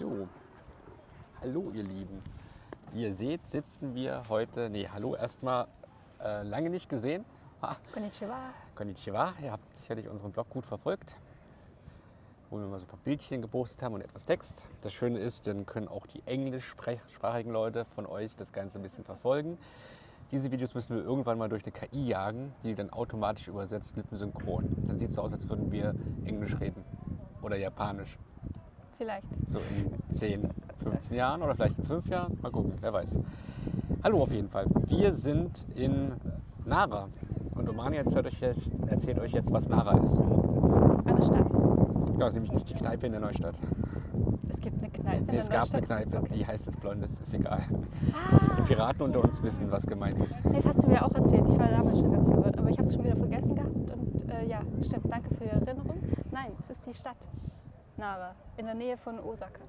So, hallo ihr Lieben. Wie ihr seht, sitzen wir heute, nee, hallo erstmal, äh, lange nicht gesehen. Ha, Konnichiwa. konnichiwa, ihr habt sicherlich unseren Blog gut verfolgt, wo wir mal so ein paar Bildchen gepostet haben und etwas Text. Das Schöne ist, dann können auch die englischsprachigen Leute von euch das Ganze ein bisschen verfolgen. Diese Videos müssen wir irgendwann mal durch eine KI jagen, die dann automatisch übersetzt mit dem Synchron. Dann sieht es so aus, als würden wir Englisch reden oder Japanisch. Vielleicht. So in 10, 15 Jahren oder vielleicht in 5 Jahren. Mal gucken, wer weiß. Hallo auf jeden Fall. Wir sind in Nara. Und Omani erzählt euch, jetzt, erzählt euch jetzt, was Nara ist. Eine Stadt. Ja, ist nämlich nicht die Kneipe in der Neustadt. Es gibt eine Kneipe. Nee, es gab eine. Kneipe, Okay. die heißt jetzt Blondes, ist egal. Die Ah, Piraten unter uns wissen, was gemeint ist. das hast du mir auch erzählt. Ich war damals schon ganz verwirrt, aber ich habe es schon wieder vergessen gehabt. Und äh, ja, stimmt. Danke für die Erinnerung. Nein, es ist die Stadt Nara in der Nähe von Osaka,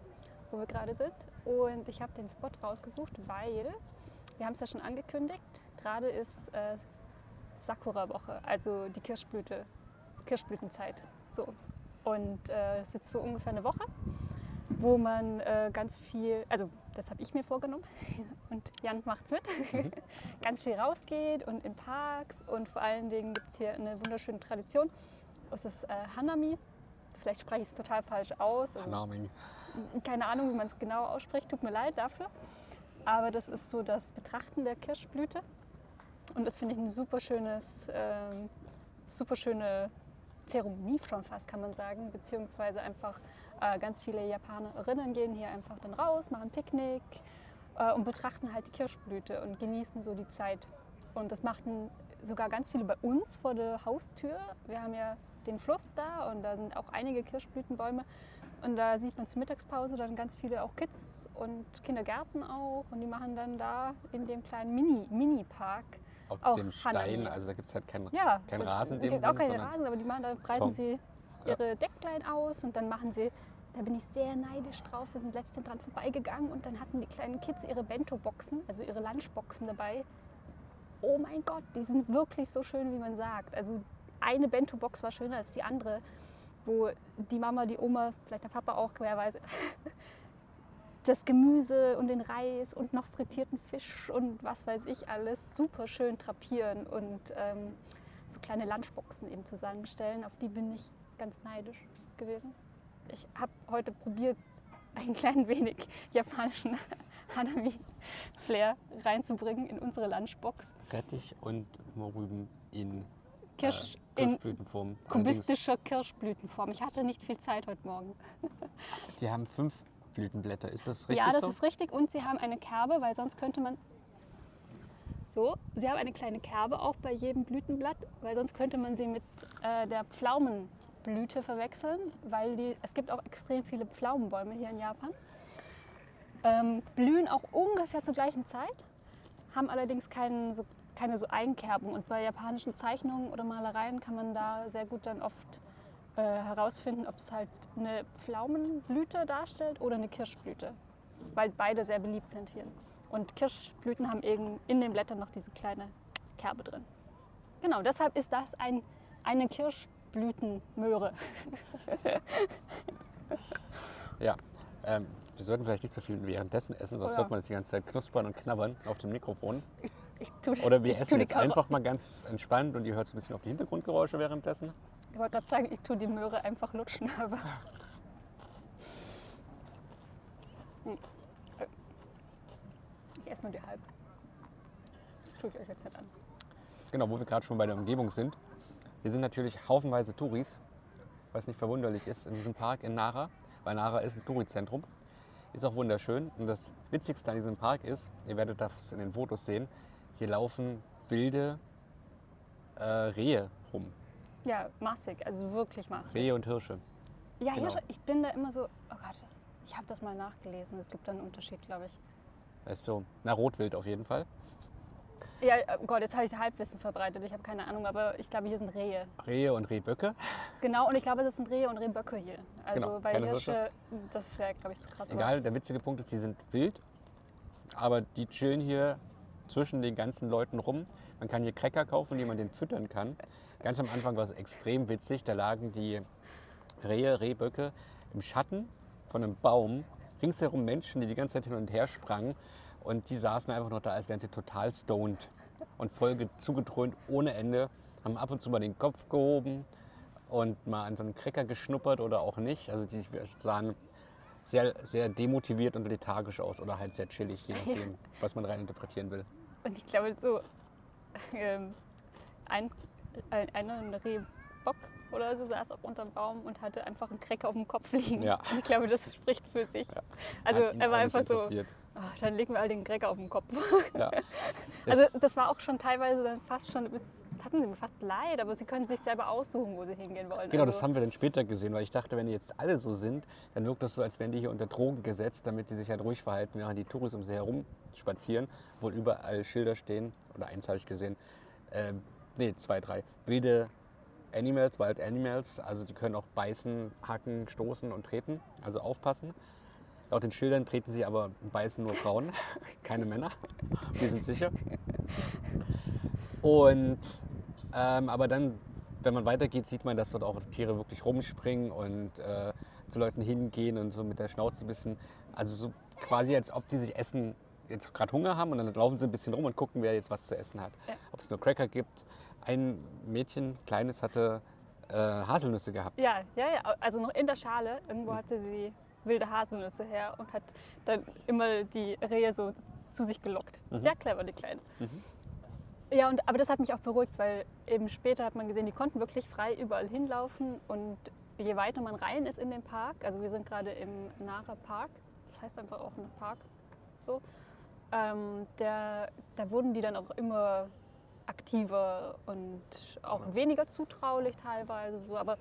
wo wir gerade sind. Und ich habe den Spot rausgesucht, weil wir haben es ja schon angekündigt. Gerade ist äh, Sakura-Woche, also die Kirschblüte, Kirschblütenzeit. So. Und äh, es ist so ungefähr eine Woche, wo man äh, ganz viel, also das habe ich mir vorgenommen und Jan macht's mit, ganz viel rausgeht und in Parks und vor allen Dingen gibt es hier eine wunderschöne Tradition. Es ist äh, Hanami. Vielleicht spreche ich es total falsch aus. Also, Hanaming. keine Ahnung, wie man es genau ausspricht, tut mir leid dafür. Aber das ist so das Betrachten der Kirschblüte. Und das finde ich eine super, schönes, ähm, super schöne Zeremonie schon fast, kann man sagen. Beziehungsweise einfach äh, ganz viele Japanerinnen gehen hier einfach dann raus, machen Picknick äh, und betrachten halt die Kirschblüte und genießen so die Zeit. Und das machten sogar ganz viele bei uns vor der Haustür. Wir haben ja den Fluss da und da sind auch einige Kirschblütenbäume. Und da sieht man zur Mittagspause dann ganz viele auch Kids und Kindergärten auch. Und die machen dann da in dem kleinen Mini- Mini-Park Auf auch dem Stein, Hanami. also da gibt es halt keinen ja, kein so- Rasen dem gibt auch Sinne, keine sondern Rasen, aber die machen, da breiten Beton. sie ihre Decklein aus und dann machen sie, da bin ich sehr neidisch drauf, wir sind letztens dran vorbeigegangen und dann hatten die kleinen Kids ihre Bento-Boxen, also ihre Lunchboxen dabei. Oh mein Gott, die sind wirklich so schön, wie man sagt. Also eine Bento-Box war schöner als die andere, wo die Mama, die Oma, vielleicht der Papa auch, wer das Gemüse und den Reis und noch frittierten Fisch und was weiß ich alles super schön drapieren und ähm, so kleine Lunchboxen eben zusammenstellen. Auf die bin ich ganz neidisch gewesen. Ich habe heute probiert, ein klein wenig japanischen Hanami-Flair reinzubringen in unsere Lunchbox. Rettich und Morüben in Kirsch äh, in Kirschblütenform. Allerdings, kubistischer Kirschblütenform. Ich hatte nicht viel Zeit heute Morgen. Die haben fünf Blütenblätter, ist das richtig ja, das so? ist richtig. Und sie haben eine Kerbe, weil sonst könnte man. So, sie haben eine kleine Kerbe auch bei jedem Blütenblatt, weil sonst könnte man sie mit äh, der Pflaumenblüte verwechseln, weil die, es gibt auch extrem viele Pflaumenbäume hier in Japan. Ähm, blühen auch ungefähr zur gleichen Zeit, haben allerdings keinen, so, keine so Eigenkerben. Und bei japanischen Zeichnungen oder Malereien kann man da sehr gut dann oft äh, herausfinden, ob es halt eine Pflaumenblüte darstellt oder eine Kirschblüte, weil beide sehr beliebt sind hier. Und Kirschblüten haben eben in den Blättern noch diese kleine Kerbe drin. Genau, deshalb ist das ein, eine Kirschblütenmöhre. Ja, ähm, wir sollten vielleicht nicht so viel währenddessen essen, sonst Oh ja. hört man das die ganze Zeit knuspern und knabbern auf dem Mikrofon. Ich Oder wir essen jetzt einfach mal ganz entspannt und ihr hört so ein bisschen auf die Hintergrundgeräusche währenddessen. Ich wollte gerade sagen, ich tue die Möhre einfach lutschen, aber. Hm. Ich esse nur die halbe. Das tue ich euch jetzt nicht an. Genau, wo wir gerade schon bei der Umgebung sind. Hier sind natürlich haufenweise Touris, was nicht verwunderlich ist in diesem Park in Nara, weil Nara ist ein Tourizentrum. Ist auch wunderschön. Und das Witzigste an diesem Park ist, ihr werdet das in den Fotos sehen, hier laufen wilde äh, Rehe rum. Ja, massig, also wirklich massig. Rehe und Hirsche. Ja, Genau. Hirsche, ich bin da immer so, oh Gott, ich habe das mal nachgelesen. Es gibt da einen Unterschied, glaube ich. Das ist so, na Rotwild auf jeden Fall. Ja, oh Gott, jetzt habe ich Halbwissen verbreitet. Ich habe keine Ahnung, aber ich glaube, hier sind Rehe. Rehe und Rehböcke. Genau, und ich glaube, das sind Rehe und Rehböcke hier. Also Genau, bei keine Hirsche, das wäre, glaube ich, zu krass. Egal, der witzige Punkt ist, sie sind wild, aber die chillen hier zwischen den ganzen Leuten rum. Man kann hier Cracker kaufen, die man den füttern kann. Ganz am Anfang war es extrem witzig, da lagen die Rehe, Rehböcke im Schatten von einem Baum ringsherum Menschen, die die ganze Zeit hin und her sprangen. Und die saßen einfach noch da, als wären sie total stoned und voll ge- zugedröhnt ohne Ende. Haben ab und zu mal den Kopf gehoben und mal an so einen Cracker geschnuppert oder auch nicht. Also die sahen sehr, sehr demotiviert und lethargisch aus oder halt sehr chillig, je nachdem, was man rein interpretieren will. Und ich glaube, so ähm, ein, ein, ein Rehbock oder so saß auch unterm Baum und hatte einfach einen Cracker auf dem Kopf liegen. Ja. Und ich glaube, das spricht für sich. Also Hat ihn er war einfach so. "Oh, dann legen wir all den Cracker auf den Kopf. Ja. Also das war auch schon teilweise dann fast schon, hatten sie mir fast leid, aber sie können sich selber aussuchen, wo sie hingehen wollen. Genau, also, das haben wir dann später gesehen, weil ich dachte, wenn die jetzt alle so sind, dann wirkt das so, als wären die hier unter Drogen gesetzt, damit die sich halt ruhig verhalten, während die Touris um sie herum spazieren, wo überall Schilder stehen, oder eins habe ich gesehen, ähm, nee, zwei, drei, wilde Animals, Wild Animals, also die können auch beißen, hacken, stoßen und treten, also aufpassen. Laut den Schildern treten sie aber beißen nur Frauen, keine Männer, die sind sicher. Und ähm, aber dann, wenn man weitergeht, sieht man, dass dort auch Tiere wirklich rumspringen und äh, zu Leuten hingehen und so mit der Schnauze ein bisschen, also so quasi als ob die sich essen, jetzt gerade Hunger haben und dann laufen sie ein bisschen rum und gucken, wer jetzt was zu essen hat. Ja. Ob es nur Cracker gibt. Ein Mädchen, kleines, hatte äh, Haselnüsse gehabt. Ja, ja, ja, also noch in der Schale, irgendwo hatte sie wilde Haselnüsse her und hat dann immer die Rehe so zu sich gelockt. Sehr clever, die Kleine. Ja, und, aber das hat mich auch beruhigt, weil eben später hat man gesehen, die konnten wirklich frei überall hinlaufen und je weiter man rein ist in den Park, also wir sind gerade im Nara Park, das heißt einfach auch ein Park, so, ähm, der, da wurden die dann auch immer aktiver und auch weniger zutraulich teilweise so, aber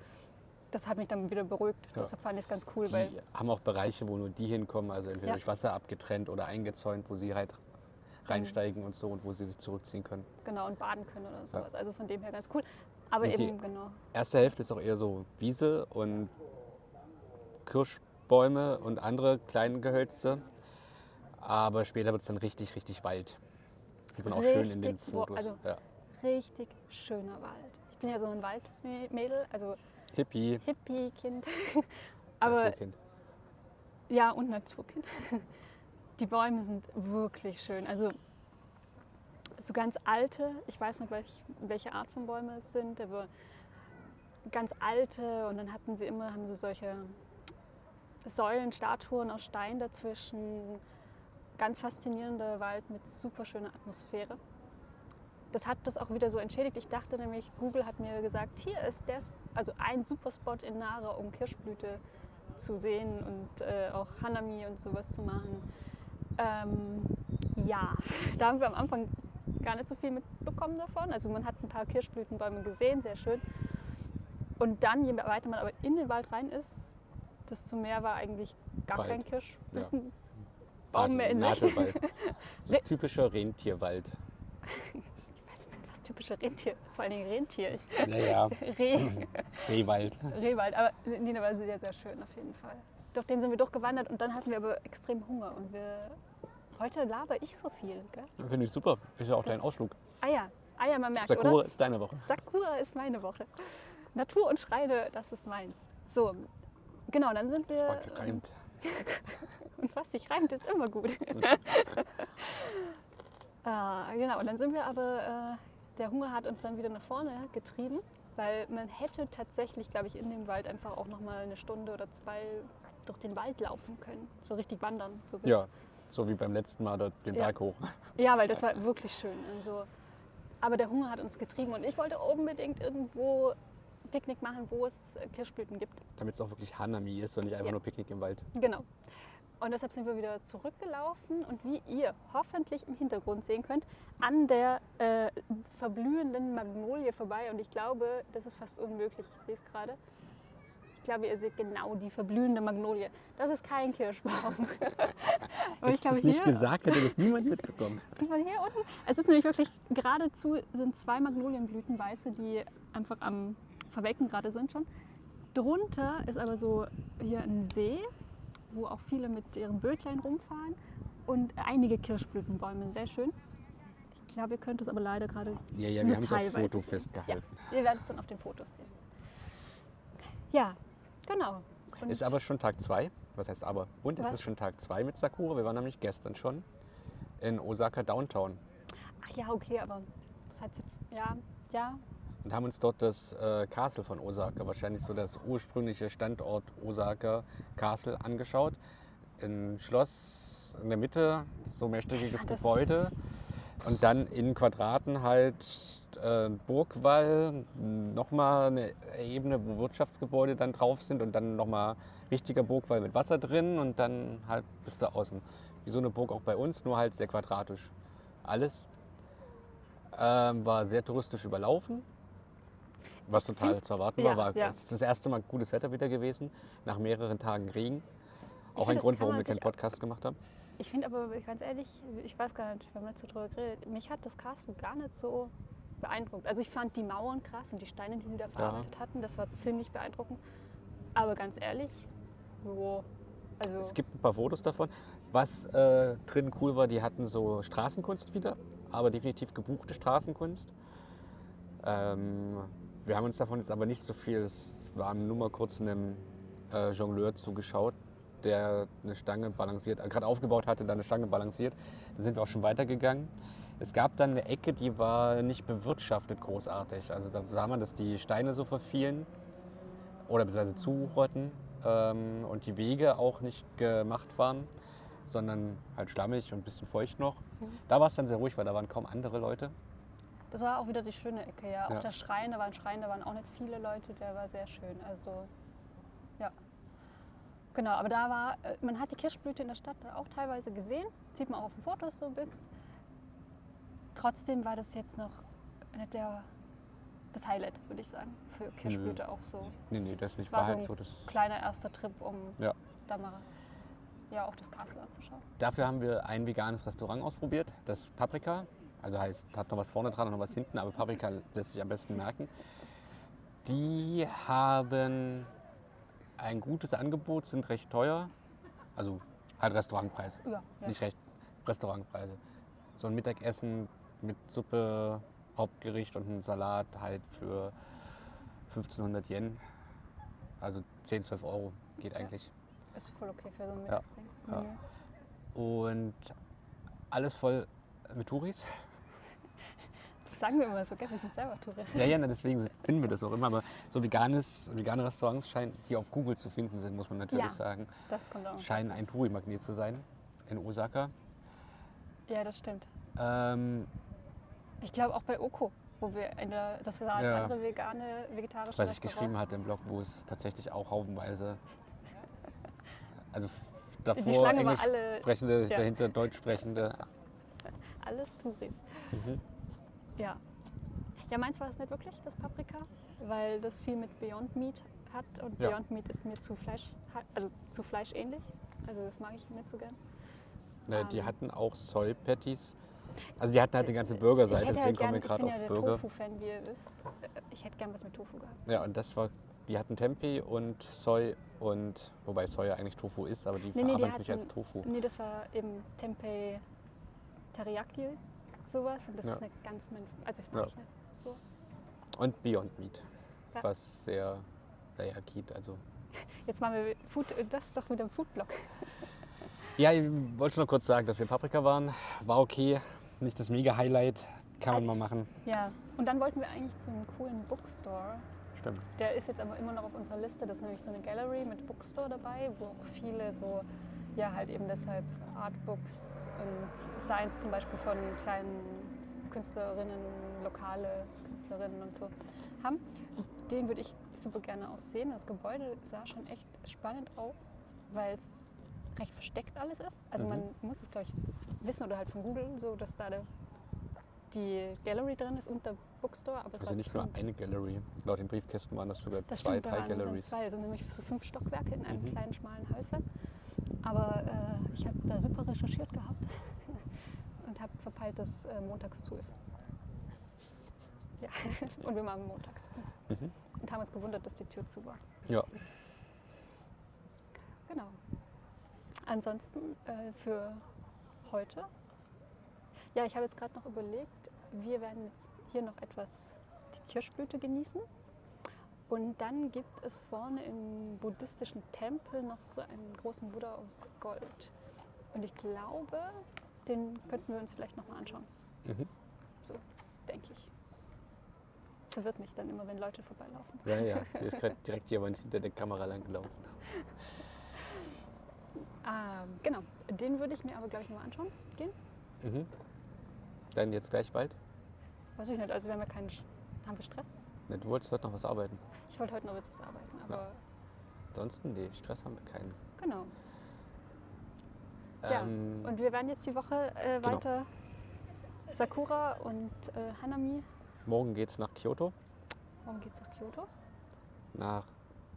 das hat mich dann wieder beruhigt. Ja. Deshalb fand ich es ganz cool, weil Die haben auch Bereiche, wo nur die hinkommen, also entweder Ja. durch Wasser abgetrennt oder eingezäunt, wo sie halt reinsteigen und so und wo sie sich zurückziehen können. genau und baden können oder sowas. Also von dem her ganz cool. Aber Und eben genau. Erste Hälfte ist auch eher so Wiese und Kirschbäume und andere kleine Gehölze. Aber später wird es dann richtig, richtig Wald. Sieht man auch schön in den Richtig, wo- Fotos. also- ja. Richtig schöner Wald. Ich bin ja so ein Waldmädel, also Hippie, Hippie-Kind. Aber Naturkind. ja, und Naturkind. Die Bäume sind wirklich schön. Also so ganz alte, ich weiß nicht, welch, welche Art von Bäume es sind, aber ganz alte und dann hatten sie immer, haben sie solche Säulen, Statuen aus Stein dazwischen. Ganz faszinierender Wald mit super schöner Atmosphäre. Das hat das auch wieder so entschädigt. Ich dachte nämlich, Google hat mir gesagt, hier ist der, also ein super Spot in Nara, um Kirschblüte zu sehen und äh, auch Hanami und sowas zu machen. Ähm, ja, da haben wir am Anfang gar nicht so viel mitbekommen davon. Also man hat ein paar Kirschblütenbäume gesehen, sehr schön. Und dann, je weiter man aber in den Wald rein ist, desto mehr war eigentlich gar Wald. kein Kirschblütenbaum Baden- mehr in Sicht. So typischer Rentierwald. Ich weiß nicht, was typische Rentier, vor allen Dingen Rentier. Naja, Reh, Rehwald. Rehwald, aber nee, der war sehr, sehr schön auf jeden Fall. Durch den sind wir durchgewandert und dann hatten wir aber extrem Hunger und wir, heute laber ich so viel, gell? Finde ich super. Ist ja auch dein Das- Ausflug. Ah ja, ah ja, man merkt, Sakura oder? ist deine Woche. Sakura ist meine Woche. Natur und Schreine, das ist meins. So, genau, dann sind wir. Das war gereimt. Und was sich reimt, ist immer gut. äh, genau, und dann sind wir aber, äh, der Hunger hat uns dann wieder nach vorne getrieben, weil man hätte tatsächlich, glaube ich, in dem Wald einfach auch noch mal eine Stunde oder zwei durch den Wald laufen können. So richtig wandern. So Ja, so wie beim letzten Mal dort den Ja. Berg hoch. ja, weil das war wirklich schön. Also, aber der Hunger hat uns getrieben und ich wollte unbedingt irgendwo Picknick machen, wo es Kirschblüten gibt. Damit es auch wirklich Hanami ist und nicht einfach Ja. nur Picknick im Wald. Genau. Und deshalb sind wir wieder zurückgelaufen und wie ihr hoffentlich im Hintergrund sehen könnt, an der äh, verblühenden Magnolie vorbei. Und ich glaube, das ist fast unmöglich. Ich sehe es gerade. Ich glaube, ihr seht genau die verblühende Magnolie. Das ist kein Kirschbaum. Und Hättest du es nicht gesagt, hätte das niemand mitbekommen. von hier unten, es ist nämlich wirklich geradezu sind zwei Magnolienblüten, weiße, die einfach am Verwelken gerade sind schon. Drunter ist aber so hier ein See, wo auch viele mit ihren Bötlein rumfahren und einige Kirschblütenbäume, sehr schön. Ich glaube, ihr könnt es aber leider gerade Ja, ja, wir haben es auf Foto sehen. festgehalten. Ihr werdet es dann auf den Fotos sehen. Ja, genau. Und Ist aber schon Tag zwei. Was heißt aber? Und es Was? ist schon Tag zwei mit Sakura. Wir waren nämlich gestern schon in Osaka Downtown Ach ja, okay, aber das hat jetzt, ja, ja, und haben uns dort das äh, Castle von Osaka, wahrscheinlich so das ursprüngliche Standort Osaka Castle angeschaut. Ein Schloss in der Mitte, so mehrstöckiges Ja, Gebäude. Und dann in Quadraten halt äh, Burgwall, nochmal eine Ebene, wo Wirtschaftsgebäude dann drauf sind und dann nochmal richtiger Burgwall mit Wasser drin und dann halt bis da außen. Wie so eine Burg auch bei uns, nur halt sehr quadratisch. Alles ähm, war sehr touristisch überlaufen, was total zu erwarten war. Ja, war ja. Es ist das erste Mal gutes Wetter wieder gewesen, nach mehreren Tagen Regen. Auch find, ein Grund, warum man wir keinen Podcast gemacht haben. Ich finde aber ganz ehrlich, ich weiß gar nicht, wir haben nicht so drüber geredet, mich hat das Castle gar nicht so beeindruckt. Also ich fand die Mauern krass und die Steine, die sie da verarbeitet hatten, das war ziemlich beeindruckend. Aber ganz ehrlich, jo, also Es gibt ein paar Fotos davon. Was äh, drin cool war, die hatten so Straßenkunst wieder, aber definitiv gebuchte Straßenkunst. Ähm, wir haben uns davon jetzt aber nicht so viel, es war nur mal kurz einem äh, Jongleur zugeschaut, der eine Stange balanciert, äh, gerade aufgebaut hatte, dann eine Stange balanciert. Dann sind wir auch schon weitergegangen. Es gab dann eine Ecke, die war nicht bewirtschaftet großartig. Also da sah man, dass die Steine so verfielen oder beziehungsweise zurotten ähm, und die Wege auch nicht gemacht waren, sondern halt schlammig und ein bisschen feucht noch. Mhm. Da war es dann sehr ruhig, weil da waren kaum andere Leute. Das war auch wieder die schöne Ecke, ja. Auch Ja. der Schrein, da war ein Schrein, da waren auch nicht viele Leute, der war sehr schön. Also ja. Genau, aber da war, äh, man hat die Kirschblüte in der Stadt auch teilweise gesehen, sieht man auch auf den Fotos so ein bisschen. Trotzdem war das jetzt noch nicht der, das Highlight, würde ich sagen, für Kirschblüte auch so. Nee, nee, das nicht. War halt ein so. Das, Kleiner erster Trip, um Ja. da mal ja, auch das Castle anzuschauen. dafür haben wir ein veganes Restaurant ausprobiert, das Paprika. Also heißt, hat noch was vorne dran und noch was hinten, aber Paprika lässt sich am besten merken. Die haben ein gutes Angebot, sind recht teuer. Also halt Restaurantpreise. Ja, ja. Nicht recht, Restaurantpreise. So ein Mittagessen mit Suppe, Hauptgericht und ein Salat halt für 1500 Yen. Also 10, 12 Euro geht eigentlich. Ist voll okay für so ein Mittagsding. ja. Mhm. Und alles voll mit Touris. Das sagen wir immer so, gell? wir sind selber Touristen. Ja, ja, deswegen finden wir das auch immer. Aber so veganes, vegane Restaurants scheinen, die auf Google zu finden sind, muss man natürlich Ja. sagen, Das kommt auch scheinen ein Touri-Magnet zu sein in Osaka. Ja, das stimmt. Ähm, Ich glaube auch bei Oko, wo wir in der, das war als Ja. andere vegane, vegetarische was ich geschrieben hatte im Blog, wo es tatsächlich auch haufenweise, also davor Englisch alle, sprechende, ja. dahinter Deutsch sprechende. alles Touris. Mhm. Ja. Ja, meins war es nicht wirklich, das Paprika, weil das viel mit Beyond Meat hat und Ja. Beyond Meat ist mir zu Fleisch, also zu fleischähnlich. Also das mag ich nicht so gern. Ne, die Ähm. hatten auch Soy Patties. Also die hatten halt die ganze Ich Burgerseite, deswegen halt kommen wir ich gerade bin auf ja der Burger. Tofu-Fan, wie ihr wisst. Äh, Ich hätte gern was mit Tofu gehabt. Ja, und das war, die hatten Tempeh und Soy und, wobei Soy ja eigentlich Tofu ist, aber die Nee, nee, verarbeiten es nicht als Tofu. Nee, das war eben Tempeh Teriyaki, sowas. Und das Ja. ist nicht ganz mein. Also, Ja. ich nicht so. Und Beyond Meat, Ja. was sehr, naja, geht, also. Jetzt machen wir Food, das ist doch wieder ein Foodblog. Ja, ich wollte nur kurz sagen, dass wir Paprika waren. War okay, nicht das Mega-Highlight, kann man mal machen. Ja. Und dann wollten wir eigentlich zu einem coolen Bookstore. Stimmt. Der ist jetzt aber immer noch auf unserer Liste. Das ist nämlich so eine Gallery mit Bookstore dabei, wo auch viele so, ja, halt eben deshalb Artbooks und Science zum Beispiel von kleinen Künstlerinnen, lokale Künstlerinnen und so haben. Den würde ich super gerne auch sehen. Das Gebäude sah schon echt spannend aus, weil es recht versteckt alles ist. Also Mhm. man muss es, glaube ich, wissen oder halt von Google, so dass da der, die Gallery drin ist und der Bookstore. Aber es Also nicht nur eine Gallery. Laut den Briefkästen waren das sogar das zwei, stimmt, drei Galleries. zwei, also nämlich so fünf Stockwerke in einem Mhm. kleinen, schmalen Häuslein. Aber äh, ich habe da super recherchiert gehabt und habe verpeilt, dass äh, montags zu ist. Ja, und wir waren montags. Mhm. Und haben uns gewundert, dass die Tür zu war. Ja, Genau. Ansonsten äh, für heute. Ja, ich habe jetzt gerade noch überlegt, wir werden jetzt hier noch etwas die Kirschblüte genießen. Und dann gibt es vorne im buddhistischen Tempel noch so einen großen Buddha aus Gold. Und ich glaube, den könnten wir uns vielleicht nochmal anschauen. Mhm. So, denke ich. Das verwirrt mich dann immer, wenn Leute vorbeilaufen. Ja, ja. Hier ist gerade direkt jemand hinter der Kamera lang gelaufen. Ähm, genau, den würde ich mir aber, glaube ich, mal anschauen gehen. Mhm. Dann jetzt gleich bald? Weiß ich nicht, also wir keinen... Sch- Haben wir Stress? Ne, Du wolltest heute noch was arbeiten. Ich wollte heute noch jetzt was arbeiten, aber Ansonsten, nee, Stress haben wir keinen. genau. Ja, Ähm, Und wir werden jetzt die Woche äh, Genau. weiter Sakura und äh, Hanami. morgen geht's nach Kyoto. Warum geht's nach Kyoto? Nach.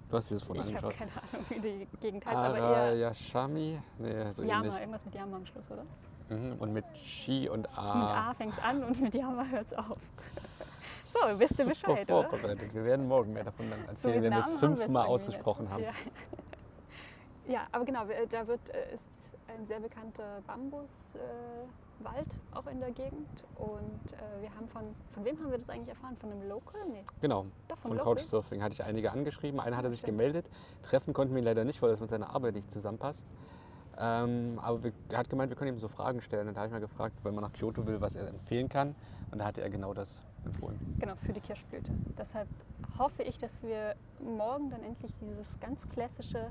Du hast dir das vorhin Ich habe angeschaut. keine Ahnung, wie die Gegend heißt, aber eher Arayashami. Nee, so Yama, ähnlich. irgendwas mit Yama am Schluss, oder? Mhm. Und mit Shi und A. Mit A fängt's an und mit Yama hört's auf. So, wisst ihr Super Bescheid, oder? vorbereitet. Wir werden morgen mehr davon dann erzählen, wenn wir es fünfmal ausgesprochen haben. Ja. ja, aber genau, wir- da wird, äh, ist ein sehr bekannter Bambuswald äh, auch in der Gegend. Und äh, wir haben von, von wem haben wir das eigentlich erfahren? Von einem Local? Nee, Genau. doch Von Local. Couchsurfing hatte ich einige angeschrieben. Einer hatte sich Stimmt. gemeldet. Treffen konnten wir ihn leider nicht, weil das mit seiner Arbeit nicht zusammenpasst. Ähm, aber wir, er hat gemeint, wir können ihm so Fragen stellen. Und da habe ich mal gefragt, wenn man nach Kyoto will, was er empfehlen kann. Und da hatte er genau das empfohlen. Genau, für die Kirschblüte. Deshalb hoffe ich, dass wir morgen dann endlich dieses ganz klassische,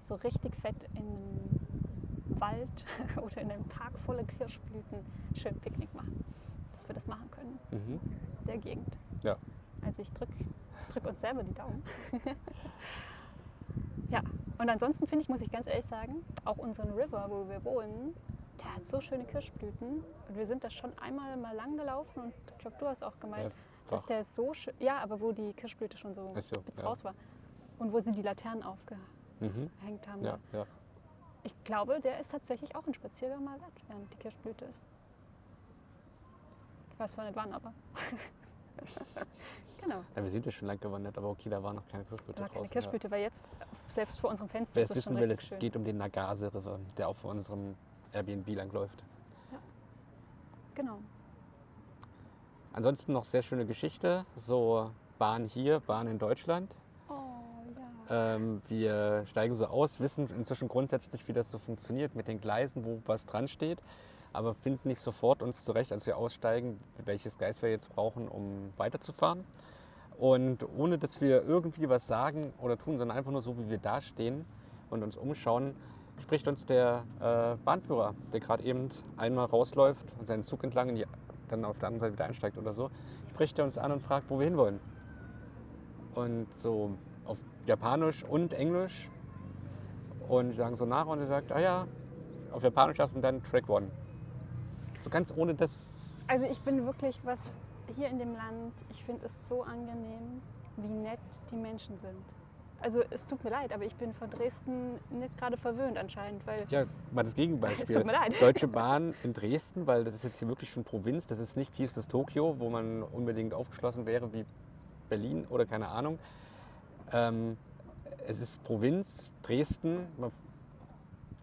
so richtig fett in einem Wald oder in einem Park voller Kirschblüten schön Picknick machen. Dass wir das machen können, Mhm. der Gegend. Ja. Also ich drücke drück uns selber die Daumen. ja, und ansonsten finde ich, muss ich ganz ehrlich sagen, auch unseren River, wo wir wohnen, der hat so schöne Kirschblüten. Und wir sind da schon einmal mal lang gelaufen und ich glaube, du hast auch gemeint, dass Fach. der so schön, ja, aber wo die Kirschblüte schon so so, ja. raus war. Und wo sie die Laternen aufgehängt Mhm. haben. Ja, ja. Ich glaube, der ist tatsächlich auch ein Spaziergang mal wert, während die Kirschblüte ist. Ich weiß zwar nicht wann, aber. genau. ja. Wir sind ja schon lang gewandert, aber okay, da war noch keine Kirschblüte Da war keine. Kirschblüte, weil jetzt selbst vor unserem Fenster Wer ist es wissen will, es geht um den Nagase River, der auch vor unserem Airbnb langläuft. Genau. Ansonsten noch sehr schöne Geschichte. So Bahn hier, Bahn in Deutschland. Oh ja. Ähm, wir steigen so aus, wissen inzwischen grundsätzlich, wie das so funktioniert mit den Gleisen, wo was dran steht, aber finden nicht sofort uns zurecht, als wir aussteigen, welches Gleis wir jetzt brauchen, um weiterzufahren. Und ohne dass wir irgendwie was sagen oder tun, sondern einfach nur so, wie wir da stehen und uns umschauen, spricht uns der äh, Bahnführer, der gerade eben einmal rausläuft und seinen Zug entlang in die, dann auf der anderen Seite wieder einsteigt oder so, spricht er uns an und fragt, wo wir hinwollen. Und so auf Japanisch und Englisch. Und die sagen so nach und er sagt, ah ja, auf Japanisch hast du dann Track One. So ganz ohne das. Also ich bin wirklich was hier in dem Land, ich finde es so angenehm, wie nett die Menschen sind. Also es tut mir leid, aber ich bin von Dresden nicht gerade verwöhnt anscheinend, weil Ja, mal das es Gegenbeispiel. tut mir leid. Deutsche Bahn in Dresden, weil das ist jetzt hier wirklich schon Provinz, das ist nicht tiefstes Tokio, wo man unbedingt aufgeschlossen wäre wie Berlin oder keine Ahnung. Ähm, es ist Provinz, Dresden, man-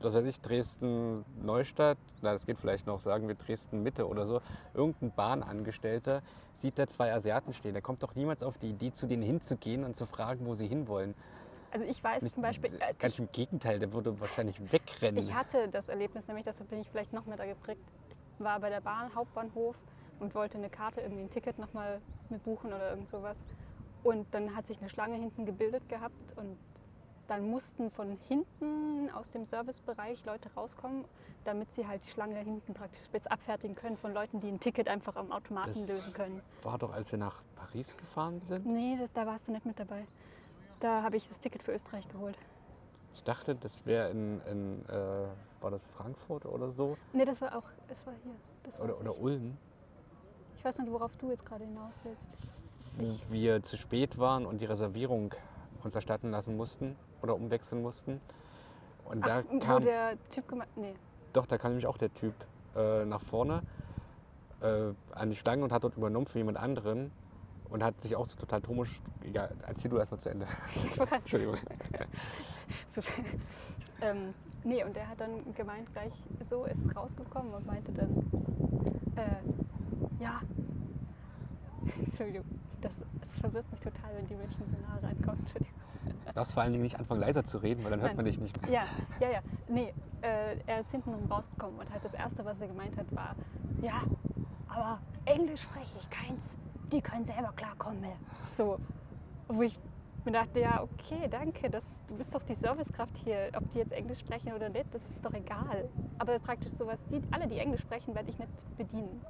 was weiß ich, Dresden Neustadt, na, das geht vielleicht noch, sagen wir Dresden Mitte oder so. Irgendein Bahnangestellter sieht da zwei Asiaten stehen. Der kommt doch niemals auf die Idee, zu denen hinzugehen und zu fragen, wo sie hinwollen. Also ich weiß Nicht- zum Beispiel, äh, Ganz ich, im Gegenteil, der würde wahrscheinlich wegrennen. ich hatte das Erlebnis, nämlich deshalb bin ich vielleicht noch mehr da geprägt. Ich war bei der Bahn, Hauptbahnhof und wollte eine Karte, irgendwie ein Ticket nochmal mit buchen oder irgend sowas. Und dann hat sich eine Schlange hinten gebildet gehabt und dann mussten von hinten aus dem Servicebereich Leute rauskommen, damit sie halt die Schlange hinten praktisch spitz abfertigen können von Leuten, die ein Ticket einfach am Automaten Das- lösen können. War doch, als wir nach Paris gefahren sind. Nee, das, da warst du nicht mit dabei. Da habe ich das Ticket für Österreich geholt. Ich dachte, das wäre in, in äh, war das Frankfurt oder so? Nee, das war auch, es war hier. Oder, oder. Ulm, ich weiß nicht, worauf du jetzt gerade hinaus willst. Ich- wir zu spät waren und die Reservierung uns erstatten lassen mussten oder umwechseln mussten. Und da Ach, wo kam, der Typ gemeint, nee. doch, da kam nämlich auch der Typ äh, nach vorne äh, an die Stange und hat dort übernommen für jemand anderen und hat sich auch so total komisch, egal, erzähl du erstmal zu Ende. Entschuldigung. So, ähm, nee, und der hat dann gemeint, gleich so ist rausgekommen und meinte dann, äh, ja, Entschuldigung, das, es verwirrt mich total, wenn die Menschen so nah reinkommen. Entschuldigung. Du darfst vor allen Dingen nicht anfangen leiser zu reden, weil dann hört Nein. man dich nicht mehr. Ja, ja, ja. Nee, äh, er ist hintenrum rausgekommen und halt das Erste, was er gemeint hat, war, ja, aber Englisch spreche ich keins. Die können selber klarkommen. So, wo ich mir dachte, ja, okay, danke, das, du bist doch die Servicekraft hier. Ob die jetzt Englisch sprechen oder nicht, das ist doch egal. Aber praktisch sowas, die, alle, die Englisch sprechen, werde ich nicht bedienen.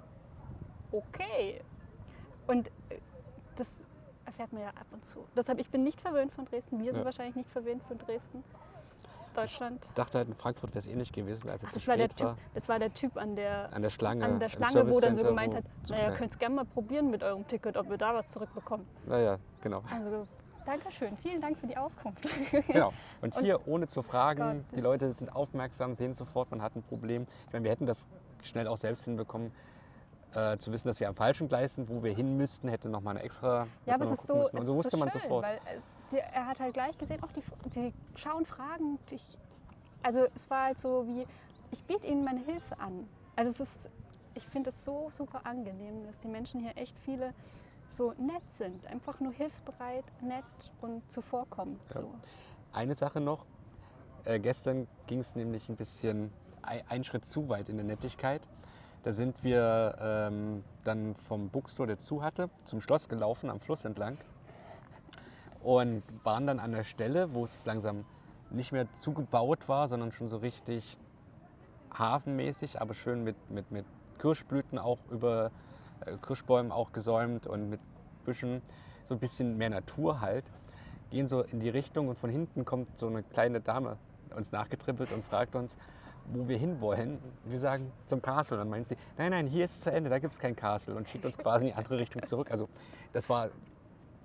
Okay. Und äh, das man ja ab und zu. Deshalb, ich bin nicht verwöhnt von Dresden. Wir sind Ja. wahrscheinlich nicht verwöhnt von Dresden. Deutschland. Ich dachte halt, in Frankfurt wäre es ähnlich gewesen, als es Ach, zu das, war der spät typ, war. das war der Typ an der, An der Schlange. an der Schlange, wo dann so gemeint hat, naja, könnt es gerne mal probieren mit eurem Ticket, ob wir da was zurückbekommen. Naja, genau. Also, Dankeschön, vielen Dank für die Auskunft. genau. Und Und- hier, ohne zu fragen, Gott, die Leute sind aufmerksam, sehen sofort, man hat ein Problem. Ich meine, wir hätten das schnell auch selbst hinbekommen, äh, zu wissen, dass wir am falschen Gleis sind, wo wir hin müssten, hätte nochmal eine extra. Ja, aber man es ist so, müssen. es so wusste so man schön, sofort. weil äh, er hat halt gleich gesehen, auch die, die schauen Fragen. Ich, also es war halt so wie, ich biete ihnen meine Hilfe an. Also es ist, ich finde es so super angenehm, dass die Menschen hier echt viele so nett sind, einfach nur hilfsbereit, nett und zuvorkommend. Ja. So. Eine Sache noch. Äh, gestern ging es nämlich ein bisschen ein, einen Schritt zu weit in der Nettigkeit. Da sind wir ähm, dann vom Bookstore, der zu hatte, zum Schloss gelaufen, am Fluss entlang. Und waren dann an der Stelle, wo es langsam nicht mehr zugebaut war, sondern schon so richtig hafenmäßig, aber schön mit, mit, mit Kirschblüten auch über äh, Kirschbäumen auch gesäumt und mit Büschen, so ein bisschen mehr Natur halt. Gehen so in die Richtung und von hinten kommt so eine kleine Dame uns nachgetrippelt und fragt uns, wo wir hinwollen. Wir sagen zum Castle. Dann meint sie, nein, nein, hier ist es zu Ende, da gibt es kein Castle und schickt uns quasi in die andere Richtung zurück. Also das war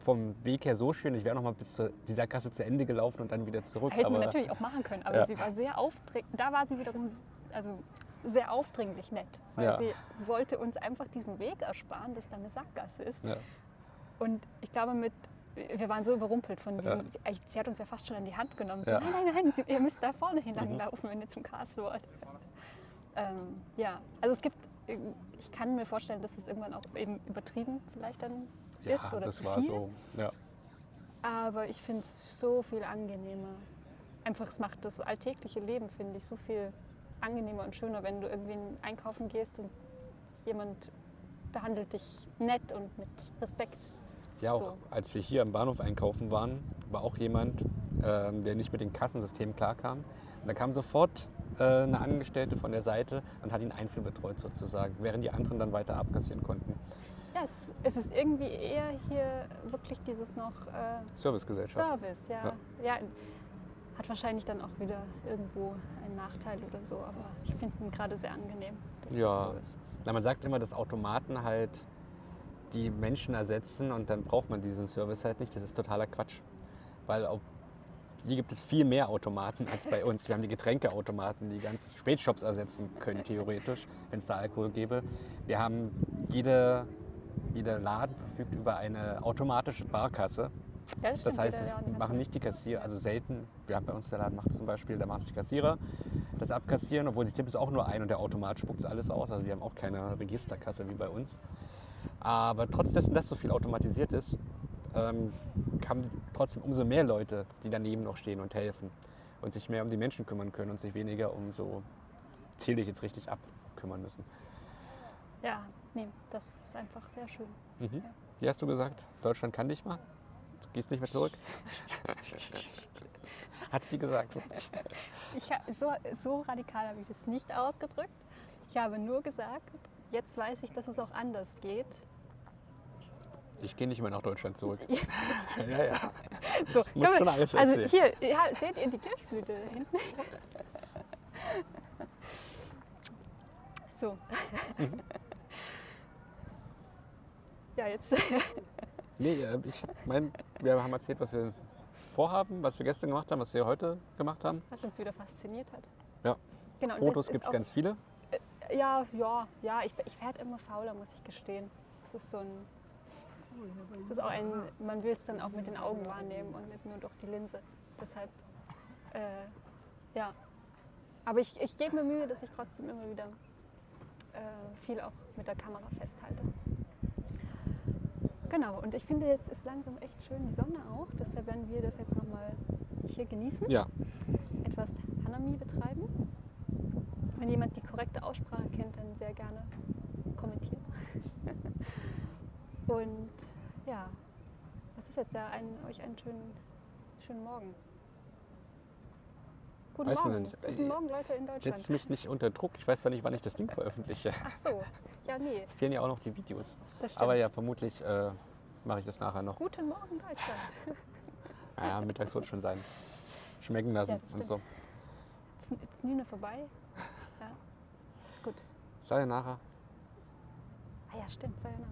vom Weg her so schön. Ich wäre noch mal bis zu dieser Kasse zu Ende gelaufen und dann wieder zurück. Hätten wir aber natürlich auch machen können, aber Ja. sie war sehr aufdringlich. Da war sie wiederum also sehr aufdringlich nett, weil Ja. sie wollte uns einfach diesen Weg ersparen, dass da eine Sackgasse ist. ja, Und ich glaube, mit, wir waren so überrumpelt von diesem, Ja. sie, sie hat uns ja fast schon an die Hand genommen. So, Ja. Nein, nein, nein, ihr müsst da vorne Mhm. hinlang laufen, wenn ihr zum Castle wollt. Ähm, ja, also es gibt, ich kann mir vorstellen, dass es irgendwann auch eben übertrieben vielleicht dann ja ist oder das zu war viel. so. Ja. Aber ich finde es so viel angenehmer. Einfach, es macht das alltägliche Leben, finde ich, so viel angenehmer und schöner, wenn du irgendwie einkaufen gehst und jemand behandelt dich nett und mit Respekt. Ja, auch So. als wir hier am Bahnhof einkaufen waren, war auch jemand, ähm, der nicht mit dem Kassensystem klarkam. Und da kam sofort äh, eine Angestellte von der Seite und hat ihn einzeln betreut sozusagen, während die anderen dann weiter abkassieren konnten. Ja, es, es ist irgendwie eher hier wirklich dieses noch äh, Servicegesellschaft. Service, ja. ja. Hat wahrscheinlich dann auch wieder irgendwo einen Nachteil oder so, aber ich finde ihn gerade sehr angenehm, dass Ja. das so ist. Na, man sagt immer, dass Automaten halt die Menschen ersetzen und dann braucht man diesen Service halt nicht. Das ist totaler Quatsch. Weil auch hier gibt es viel mehr Automaten als bei uns. Wir haben die Getränkeautomaten, die ganzen Spätshops ersetzen können, theoretisch, wenn es da Alkohol gäbe. Wir haben jede, jeder Laden verfügt über eine automatische Barkasse. Ja, das, Das heißt, es machen nicht die Kassierer, also selten. Wir haben bei uns der Laden macht zum Beispiel, da machen es die Kassierer, das Abkassieren, obwohl sie es auch nur ein und der Automat spuckt es alles aus. Also die haben auch keine Registerkasse wie bei uns. Aber trotz dessen, dass so viel automatisiert ist, ähm, haben trotzdem umso mehr Leute, die daneben noch stehen und helfen und sich mehr um die Menschen kümmern können und sich weniger um so, zähle ich jetzt richtig ab, kümmern müssen. Ja, nee, das ist einfach sehr schön. Mhm. Wie hast du gesagt? Deutschland kann dich mal? Du gehst nicht mehr zurück? Hat sie gesagt. Ich, so, so radikal habe ich es nicht ausgedrückt. Ich habe nur gesagt, jetzt weiß ich, dass es auch anders geht. Ich gehe nicht mehr nach Deutschland zurück. ja, ja. So, Muss schon alles also hier, ja, seht ihr die Kirschblüte da hinten? So. ja, jetzt. Nee, äh, ich hab mein, wir haben erzählt, was wir vorhaben, was wir gestern gemacht haben, was wir heute gemacht haben. Was uns wieder fasziniert hat. Ja. Genau, Fotos gibt es ganz viele. Ja, ja, ja. Ich, ich werde immer fauler, muss ich gestehen. Es ist so ein. Es ist auch ein. Man will es dann auch mit den Augen wahrnehmen und nicht nur durch die Linse. Deshalb, äh, ja. Aber ich, ich gebe mir Mühe, dass ich trotzdem immer wieder äh, viel auch mit der Kamera festhalte. Genau, und ich finde, jetzt ist langsam echt schön die Sonne auch. Deshalb werden wir das jetzt nochmal hier genießen. Ja, Etwas Hanami betreiben. Wenn jemand die korrekte Aussprache kennt, dann sehr gerne kommentieren. und ja, was ist jetzt ja ein, euch einen schönen, schönen Morgen. Guten Weiß Morgen. ja. Guten Morgen, Leute in Deutschland. setzt mich nicht unter Druck. Ich weiß zwar nicht, wann ich das Ding veröffentliche. Ach so, ja, nee, Es fehlen ja auch noch die Videos. das stimmt. Aber ja, vermutlich äh, mache ich das nachher noch. Guten Morgen, Deutschland. Naja, mittags wird schon sein. Schmecken lassen Ja, und so. Jetzt ist Nüne vorbei. Ja. Gut. Sayonara. Ah ja, stimmt, Sayonara.